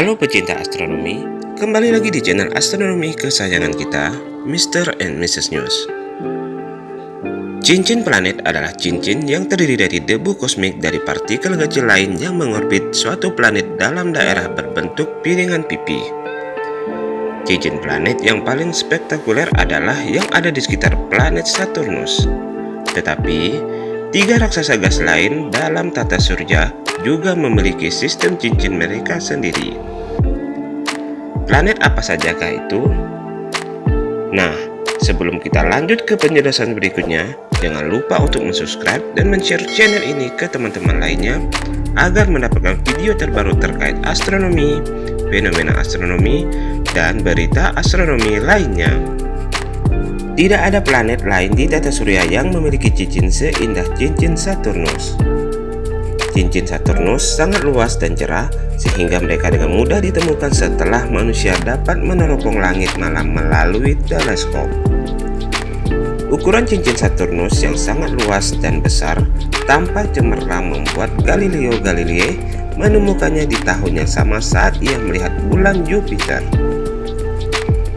Halo pecinta astronomi, kembali lagi di channel astronomi kesayangan kita, Mr. and Mrs. News. Cincin planet adalah cincin yang terdiri dari debu kosmik dari partikel kecil lain yang mengorbit suatu planet dalam daerah berbentuk piringan pipi. Cincin planet yang paling spektakuler adalah yang ada di sekitar planet Saturnus. Tetapi, tiga raksasa gas lain dalam tata surya juga memiliki sistem cincin mereka sendiri. Planet apa sajakah itu? Nah, sebelum kita lanjut ke penjelasan berikutnya, jangan lupa untuk subscribe dan share channel ini ke teman-teman lainnya agar mendapatkan video terbaru terkait astronomi, fenomena astronomi, dan berita astronomi lainnya. Tidak ada planet lain di tata surya yang memiliki cincin seindah cincin Saturnus. Cincin Saturnus sangat luas dan cerah sehingga mereka dengan mudah ditemukan setelah manusia dapat meneropong langit malam melalui teleskop. Ukuran cincin Saturnus yang sangat luas dan besar tampak cemerlang membuat Galileo Galilei menemukannya di tahun yang sama saat ia melihat bulan Jupiter.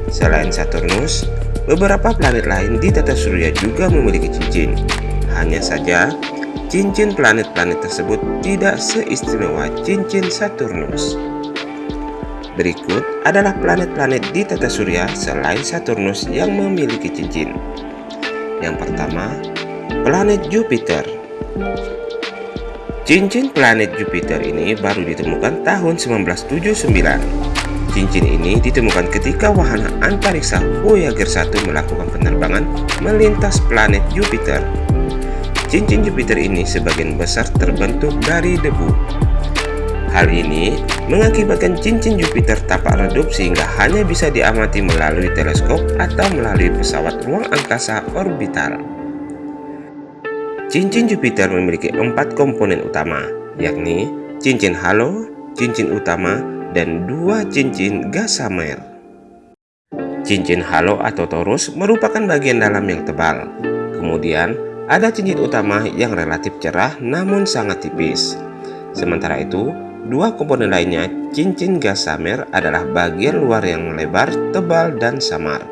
Selain Saturnus, beberapa planet lain di tata surya juga memiliki cincin. Hanya saja, cincin planet-planet tersebut tidak seistimewa cincin Saturnus. Berikut adalah planet-planet di tata surya selain Saturnus yang memiliki cincin. Yang pertama, planet Jupiter. Cincin planet Jupiter ini baru ditemukan tahun 1979. Cincin ini ditemukan ketika wahana antariksa Voyager 1 melakukan penerbangan melintas planet Jupiter Cincin Jupiter ini sebagian besar terbentuk dari debu. Hal ini mengakibatkan cincin Jupiter tampak redup sehingga hanya bisa diamati melalui teleskop atau melalui pesawat ruang angkasa orbital. Cincin Jupiter memiliki empat komponen utama, yakni cincin halo, cincin utama, dan dua cincin gasamer. Cincin halo atau torus merupakan bagian dalam yang tebal. Kemudian, ada cincin utama yang relatif cerah namun sangat tipis. Sementara itu, dua komponen lainnya, cincin gas samer adalah bagian luar yang lebar, tebal, dan samar.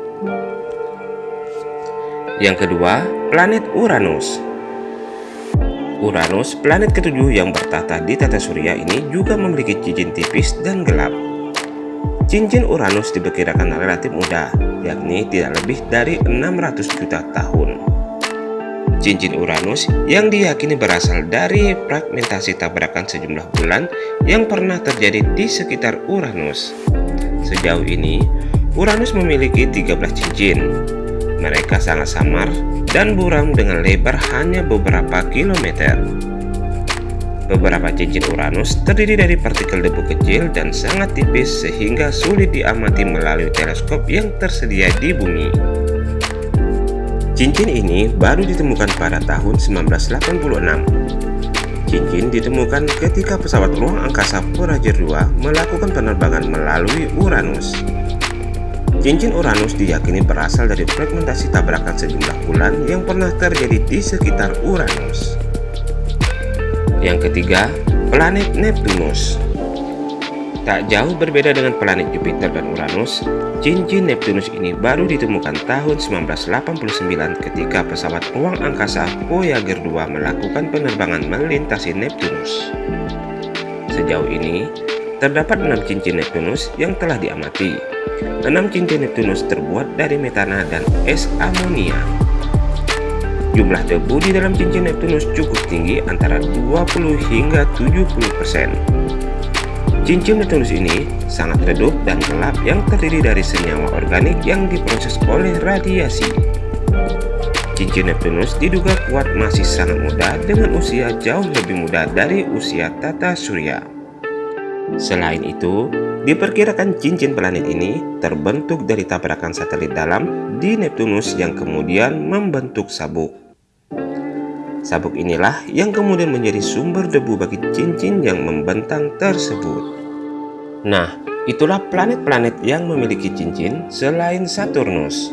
Yang kedua, planet Uranus. Uranus, planet ketujuh yang bertata di tata surya ini juga memiliki cincin tipis dan gelap. Cincin Uranus diperkirakan relatif muda, yakni tidak lebih dari 600 juta tahun cincin Uranus yang diyakini berasal dari fragmentasi tabrakan sejumlah bulan yang pernah terjadi di sekitar Uranus. Sejauh ini, Uranus memiliki 13 cincin. Mereka sangat samar dan buram dengan lebar hanya beberapa kilometer. Beberapa cincin Uranus terdiri dari partikel debu kecil dan sangat tipis sehingga sulit diamati melalui teleskop yang tersedia di bumi. Cincin ini baru ditemukan pada tahun 1986. Cincin ditemukan ketika pesawat ruang angkasa Voyager 2 melakukan penerbangan melalui Uranus. Cincin Uranus diyakini berasal dari fragmentasi tabrakan sejumlah bulan yang pernah terjadi di sekitar Uranus. Yang ketiga, planet Neptunus. Tak jauh berbeda dengan planet Jupiter dan Uranus, cincin Neptunus ini baru ditemukan tahun 1989 ketika pesawat ruang angkasa Voyager 2 melakukan penerbangan melintasi Neptunus. Sejauh ini, terdapat enam cincin Neptunus yang telah diamati. Enam cincin Neptunus terbuat dari metana dan es amonia. Jumlah debu di dalam cincin Neptunus cukup tinggi antara 20 hingga 70 persen. Cincin Neptunus ini sangat redup dan gelap yang terdiri dari senyawa organik yang diproses oleh radiasi. Cincin Neptunus diduga kuat masih sangat muda dengan usia jauh lebih muda dari usia tata surya. Selain itu, diperkirakan cincin planet ini terbentuk dari tabrakan satelit dalam di Neptunus yang kemudian membentuk sabuk. Sabuk inilah yang kemudian menjadi sumber debu bagi cincin yang membentang tersebut. Nah, itulah planet-planet yang memiliki cincin selain Saturnus.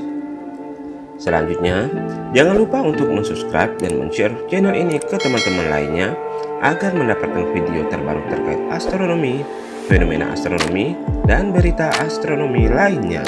Selanjutnya, jangan lupa untuk subscribe dan share channel ini ke teman-teman lainnya agar mendapatkan video terbaru terkait astronomi, fenomena astronomi, dan berita astronomi lainnya.